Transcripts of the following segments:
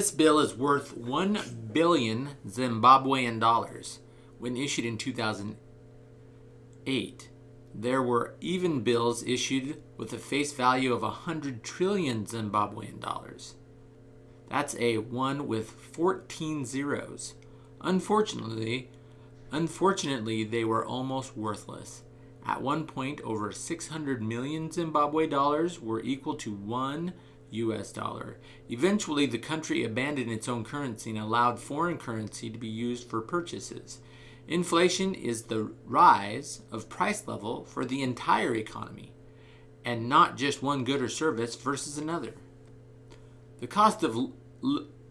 this bill is worth 1 billion Zimbabwean dollars when issued in 2008. There were even bills issued with a face value of 100 trillion Zimbabwean dollars. That's a 1 with 14 zeros. Unfortunately, unfortunately they were almost worthless. At one point, over 600 million Zimbabwe dollars were equal to 1 US dollar. Eventually, the country abandoned its own currency and allowed foreign currency to be used for purchases. Inflation is the rise of price level for the entire economy and not just one good or service versus another. The cost of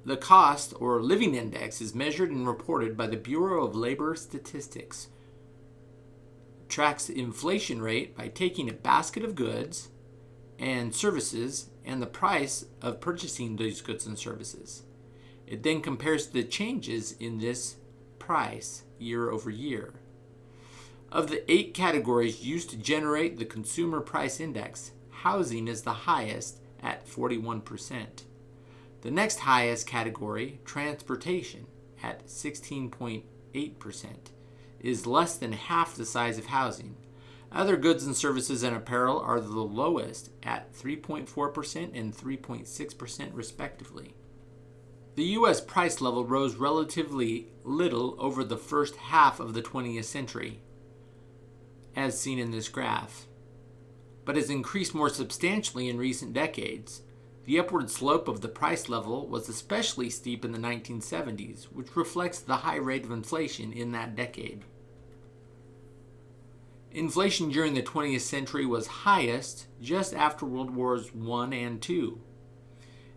the cost or living index is measured and reported by the Bureau of Labor Statistics. It tracks inflation rate by taking a basket of goods and services and the price of purchasing those goods and services. It then compares the changes in this price year over year. Of the eight categories used to generate the Consumer Price Index, housing is the highest at 41%. The next highest category, transportation, at 16.8%, is less than half the size of housing, other goods and services and apparel are the lowest at 3.4% and 3.6% respectively. The U.S. price level rose relatively little over the first half of the 20th century, as seen in this graph, but has increased more substantially in recent decades. The upward slope of the price level was especially steep in the 1970s, which reflects the high rate of inflation in that decade. Inflation during the 20th century was highest just after World Wars I and II,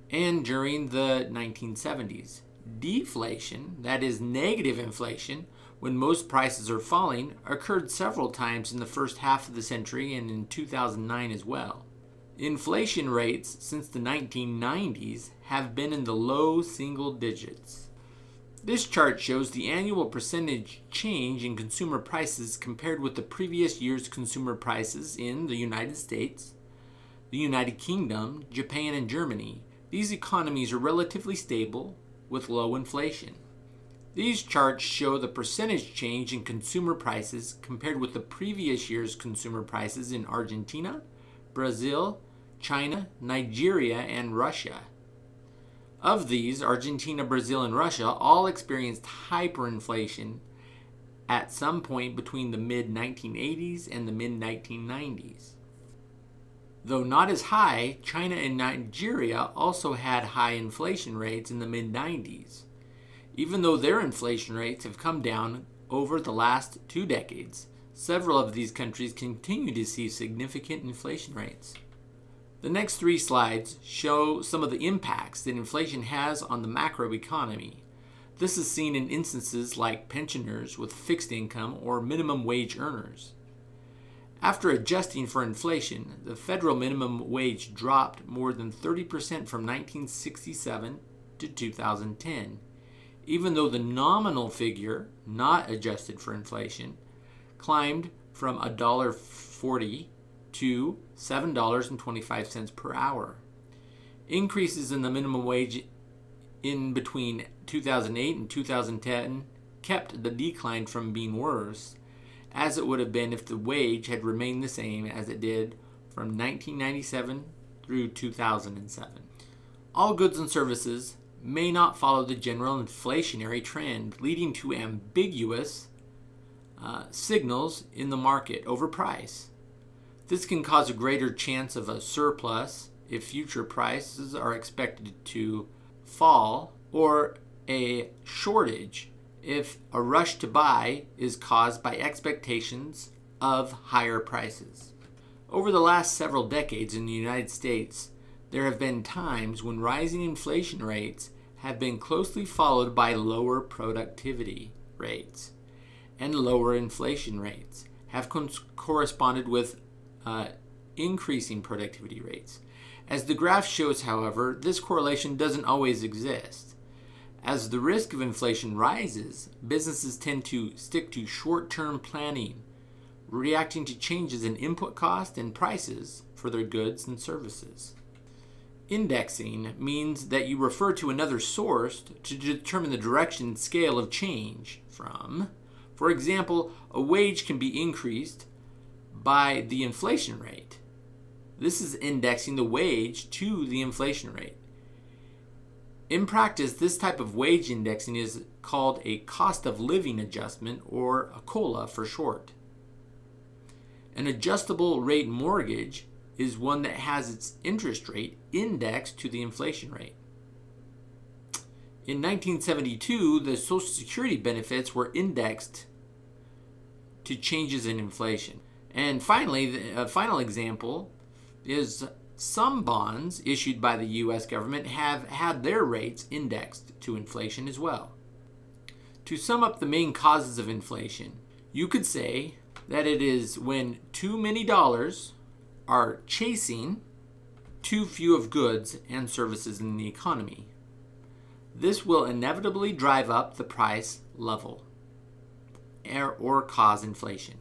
and during the 1970s. Deflation, that is negative inflation, when most prices are falling, occurred several times in the first half of the century and in 2009 as well. Inflation rates since the 1990s have been in the low single digits. This chart shows the annual percentage change in consumer prices compared with the previous year's consumer prices in the United States, the United Kingdom, Japan, and Germany. These economies are relatively stable with low inflation. These charts show the percentage change in consumer prices compared with the previous year's consumer prices in Argentina, Brazil, China, Nigeria, and Russia. Of these, Argentina, Brazil, and Russia all experienced hyperinflation at some point between the mid 1980s and the mid 1990s. Though not as high, China and Nigeria also had high inflation rates in the mid 90s. Even though their inflation rates have come down over the last two decades, several of these countries continue to see significant inflation rates. The next three slides show some of the impacts that inflation has on the macroeconomy. This is seen in instances like pensioners with fixed income or minimum wage earners. After adjusting for inflation, the federal minimum wage dropped more than 30% from 1967 to 2010, even though the nominal figure, not adjusted for inflation, climbed from $1.40 to $7.25 per hour. Increases in the minimum wage in between 2008 and 2010 kept the decline from being worse, as it would have been if the wage had remained the same as it did from 1997 through 2007. All goods and services may not follow the general inflationary trend, leading to ambiguous uh, signals in the market over price. This can cause a greater chance of a surplus if future prices are expected to fall, or a shortage if a rush to buy is caused by expectations of higher prices. Over the last several decades in the United States, there have been times when rising inflation rates have been closely followed by lower productivity rates, and lower inflation rates have corresponded with uh, increasing productivity rates. As the graph shows, however, this correlation doesn't always exist. As the risk of inflation rises, businesses tend to stick to short-term planning, reacting to changes in input cost and prices for their goods and services. Indexing means that you refer to another source to determine the direction and scale of change from. For example, a wage can be increased by the inflation rate. This is indexing the wage to the inflation rate. In practice, this type of wage indexing is called a cost of living adjustment or a COLA for short. An adjustable rate mortgage is one that has its interest rate indexed to the inflation rate. In 1972, the Social Security benefits were indexed to changes in inflation. And finally, a final example is some bonds issued by the US government have had their rates indexed to inflation as well. To sum up the main causes of inflation, you could say that it is when too many dollars are chasing too few of goods and services in the economy. This will inevitably drive up the price level or cause inflation.